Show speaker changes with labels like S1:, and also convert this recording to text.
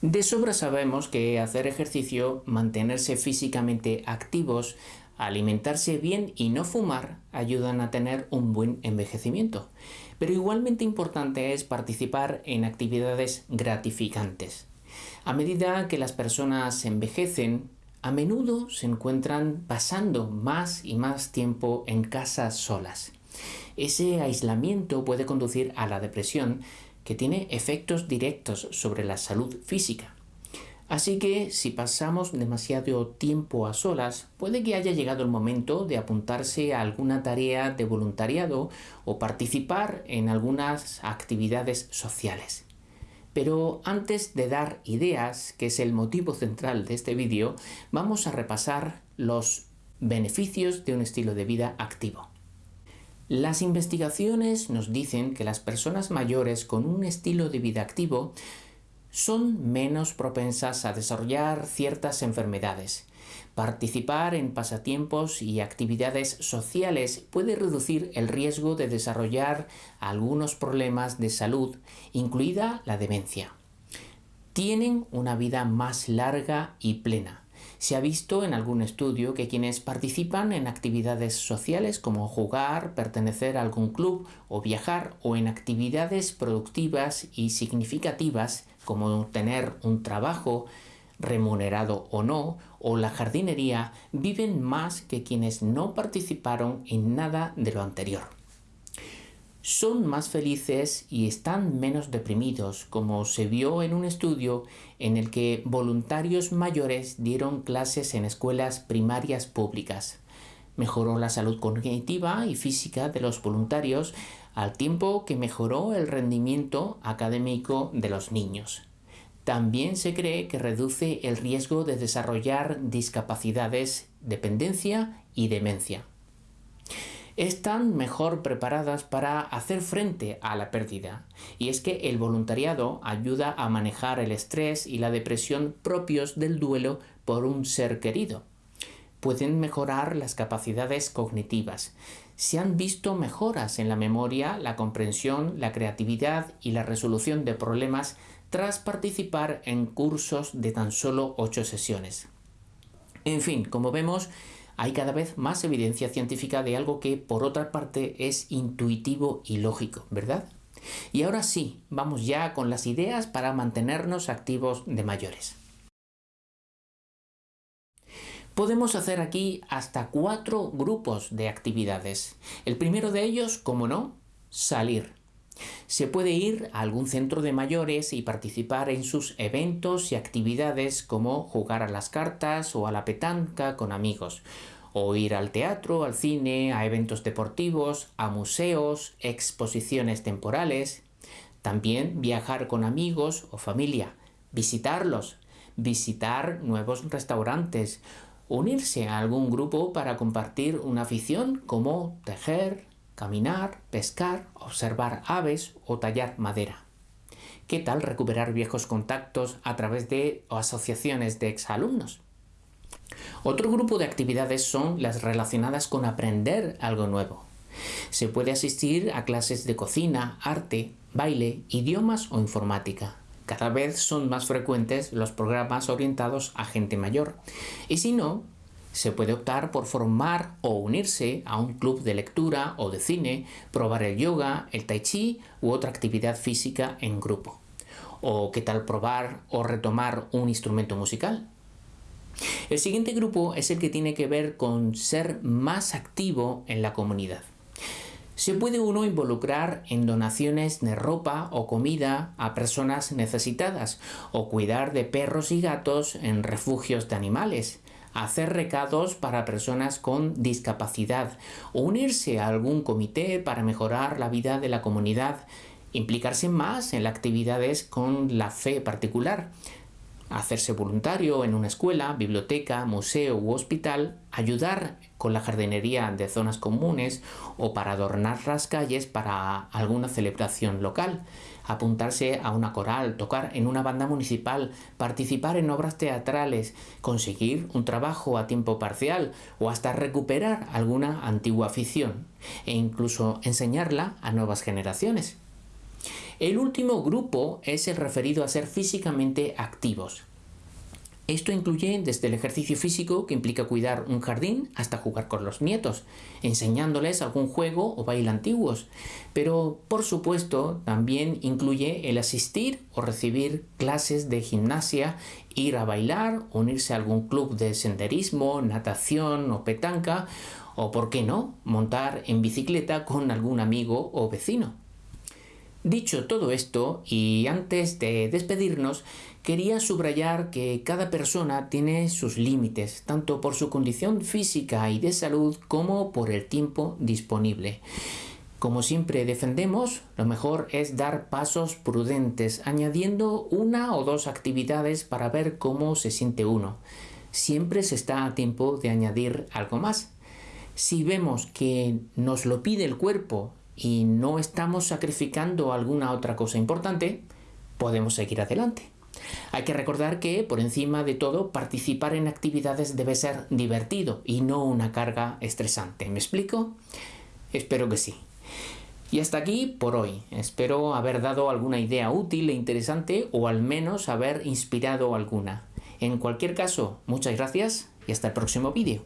S1: De sobra sabemos que hacer ejercicio, mantenerse físicamente activos, alimentarse bien y no fumar ayudan a tener un buen envejecimiento. Pero igualmente importante es participar en actividades gratificantes. A medida que las personas envejecen, a menudo se encuentran pasando más y más tiempo en casa solas. Ese aislamiento puede conducir a la depresión que tiene efectos directos sobre la salud física. Así que si pasamos demasiado tiempo a solas, puede que haya llegado el momento de apuntarse a alguna tarea de voluntariado o participar en algunas actividades sociales. Pero antes de dar ideas, que es el motivo central de este vídeo, vamos a repasar los beneficios de un estilo de vida activo. Las investigaciones nos dicen que las personas mayores con un estilo de vida activo son menos propensas a desarrollar ciertas enfermedades. Participar en pasatiempos y actividades sociales puede reducir el riesgo de desarrollar algunos problemas de salud, incluida la demencia. Tienen una vida más larga y plena. Se ha visto en algún estudio que quienes participan en actividades sociales como jugar, pertenecer a algún club o viajar o en actividades productivas y significativas como tener un trabajo remunerado o no, o la jardinería, viven más que quienes no participaron en nada de lo anterior son más felices y están menos deprimidos, como se vio en un estudio en el que voluntarios mayores dieron clases en escuelas primarias públicas. Mejoró la salud cognitiva y física de los voluntarios al tiempo que mejoró el rendimiento académico de los niños. También se cree que reduce el riesgo de desarrollar discapacidades, dependencia y demencia están mejor preparadas para hacer frente a la pérdida. Y es que el voluntariado ayuda a manejar el estrés y la depresión propios del duelo por un ser querido. Pueden mejorar las capacidades cognitivas. Se han visto mejoras en la memoria, la comprensión, la creatividad y la resolución de problemas tras participar en cursos de tan solo 8 sesiones. En fin, como vemos, hay cada vez más evidencia científica de algo que por otra parte es intuitivo y lógico, ¿verdad? Y ahora sí, vamos ya con las ideas para mantenernos activos de mayores. Podemos hacer aquí hasta cuatro grupos de actividades. El primero de ellos, como no, salir. Se puede ir a algún centro de mayores y participar en sus eventos y actividades como jugar a las cartas o a la petanca con amigos, o ir al teatro, al cine, a eventos deportivos, a museos, exposiciones temporales. También viajar con amigos o familia, visitarlos, visitar nuevos restaurantes, unirse a algún grupo para compartir una afición como tejer, caminar, pescar, observar aves o tallar madera. ¿Qué tal recuperar viejos contactos a través de asociaciones de exalumnos? Otro grupo de actividades son las relacionadas con aprender algo nuevo. Se puede asistir a clases de cocina, arte, baile, idiomas o informática. Cada vez son más frecuentes los programas orientados a gente mayor. Y si no, se puede optar por formar o unirse a un club de lectura o de cine, probar el yoga, el tai chi u otra actividad física en grupo. O qué tal probar o retomar un instrumento musical. El siguiente grupo es el que tiene que ver con ser más activo en la comunidad. Se puede uno involucrar en donaciones de ropa o comida a personas necesitadas o cuidar de perros y gatos en refugios de animales, hacer recados para personas con discapacidad unirse a algún comité para mejorar la vida de la comunidad, implicarse más en las actividades con la fe particular, hacerse voluntario en una escuela, biblioteca, museo u hospital, ayudar con la jardinería de zonas comunes o para adornar las calles para alguna celebración local, apuntarse a una coral, tocar en una banda municipal, participar en obras teatrales, conseguir un trabajo a tiempo parcial o hasta recuperar alguna antigua afición e incluso enseñarla a nuevas generaciones. El último grupo es el referido a ser físicamente activos. Esto incluye desde el ejercicio físico, que implica cuidar un jardín, hasta jugar con los nietos, enseñándoles algún juego o baile antiguos. Pero, por supuesto, también incluye el asistir o recibir clases de gimnasia, ir a bailar, unirse a algún club de senderismo, natación o petanca, o, por qué no, montar en bicicleta con algún amigo o vecino. Dicho todo esto, y antes de despedirnos, quería subrayar que cada persona tiene sus límites, tanto por su condición física y de salud como por el tiempo disponible. Como siempre defendemos, lo mejor es dar pasos prudentes, añadiendo una o dos actividades para ver cómo se siente uno. Siempre se está a tiempo de añadir algo más. Si vemos que nos lo pide el cuerpo y no estamos sacrificando alguna otra cosa importante, podemos seguir adelante. Hay que recordar que, por encima de todo, participar en actividades debe ser divertido y no una carga estresante. ¿Me explico? Espero que sí. Y hasta aquí por hoy. Espero haber dado alguna idea útil e interesante o al menos haber inspirado alguna. En cualquier caso, muchas gracias y hasta el próximo vídeo.